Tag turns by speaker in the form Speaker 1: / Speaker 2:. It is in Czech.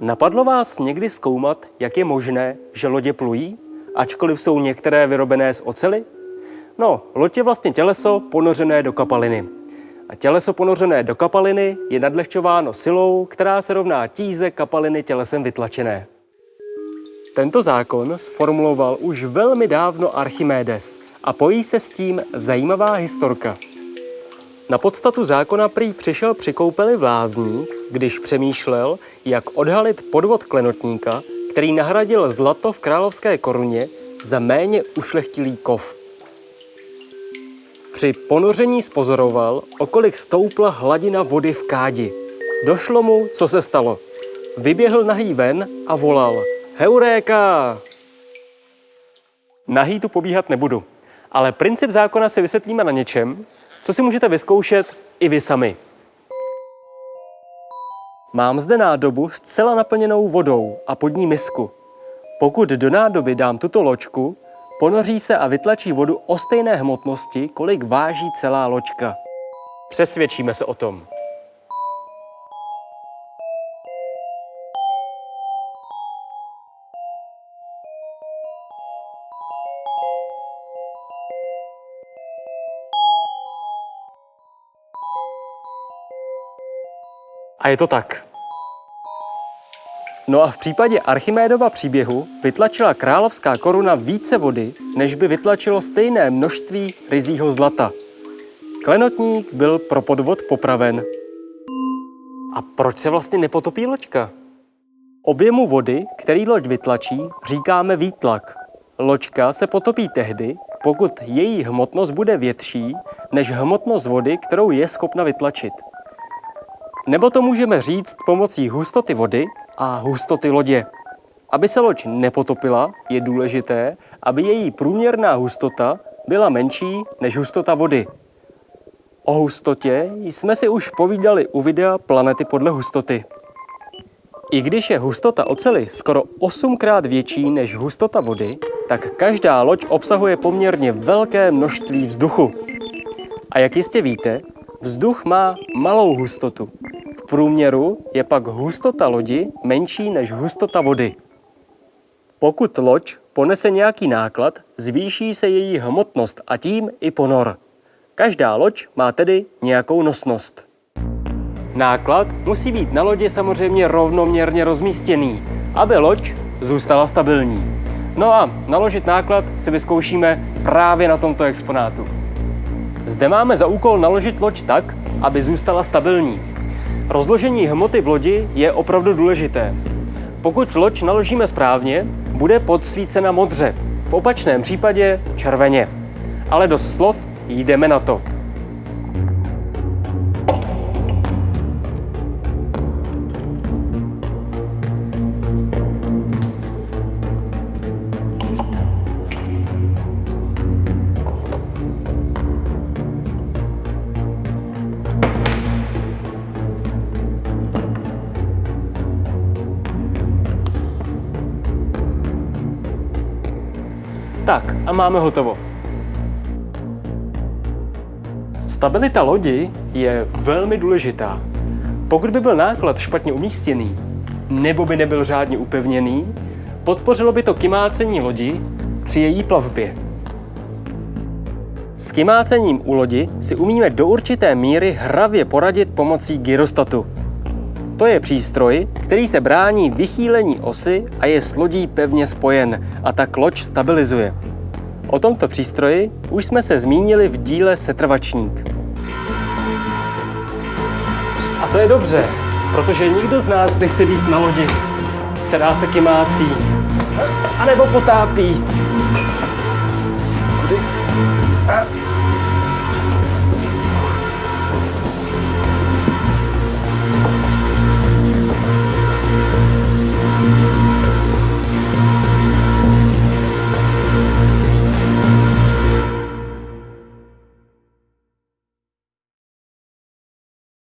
Speaker 1: Napadlo vás někdy zkoumat, jak je možné, že lodě plují, ačkoliv jsou některé vyrobené z ocely? No, loď je vlastně těleso ponořené do kapaliny. A těleso ponořené do kapaliny je nadlehčováno silou, která se rovná tíze kapaliny tělesem vytlačené. Tento zákon sformuloval už velmi dávno Archimedes a pojí se s tím zajímavá historka. Na podstatu zákona prý přišel při koupeli v lázních, když přemýšlel, jak odhalit podvod klenotníka, který nahradil zlato v královské koruně za méně ušlechtilý kov. Při ponoření spozoroval, okolik stoupla hladina vody v kádi. Došlo mu, co se stalo. Vyběhl nahý ven a volal Heuréka! Nahý tu pobíhat nebudu, ale princip zákona si vysvětlíme na něčem, co si můžete vyzkoušet i vy sami. Mám zde nádobu zcela naplněnou vodou a pod ní misku. Pokud do nádoby dám tuto loďku, ponoří se a vytlačí vodu o stejné hmotnosti, kolik váží celá loďka. Přesvědčíme se o tom. A je to tak. No a v případě Archimédova příběhu vytlačila královská koruna více vody, než by vytlačilo stejné množství rizího zlata. Klenotník byl pro podvod popraven. A proč se vlastně nepotopí loďka? Objemu vody, který loď vytlačí, říkáme výtlak. Loďka se potopí tehdy, pokud její hmotnost bude větší než hmotnost vody, kterou je schopna vytlačit. Nebo to můžeme říct pomocí hustoty vody a hustoty lodě. Aby se loď nepotopila, je důležité, aby její průměrná hustota byla menší než hustota vody. O hustotě jsme si už povídali u videa Planety podle hustoty. I když je hustota oceli skoro 8krát větší než hustota vody, tak každá loď obsahuje poměrně velké množství vzduchu. A jak jistě víte, vzduch má malou hustotu, průměru je pak hustota lodi menší než hustota vody. Pokud loď ponese nějaký náklad, zvýší se její hmotnost a tím i ponor. Každá loď má tedy nějakou nosnost. Náklad musí být na lodi samozřejmě rovnoměrně rozmístěný, aby loď zůstala stabilní. No a naložit náklad si vyzkoušíme právě na tomto exponátu. Zde máme za úkol naložit loď tak, aby zůstala stabilní. Rozložení hmoty v lodi je opravdu důležité. Pokud loď naložíme správně, bude podsvícena modře, v opačném případě červeně. Ale do slov jdeme na to. Tak a máme hotovo. Stabilita lodi je velmi důležitá. Pokud by byl náklad špatně umístěný, nebo by nebyl řádně upevněný, podpořilo by to kymácení lodi při její plavbě. S kymácením u lodi si umíme do určité míry hravě poradit pomocí gyrostatu. To je přístroj, který se brání vychýlení osy a je s lodí pevně spojen a tak loď stabilizuje. O tomto přístroji už jsme se zmínili v díle Setrvačník. A to je dobře, protože nikdo z nás nechce být na lodi, která se kymácí, anebo potápí. Kudy?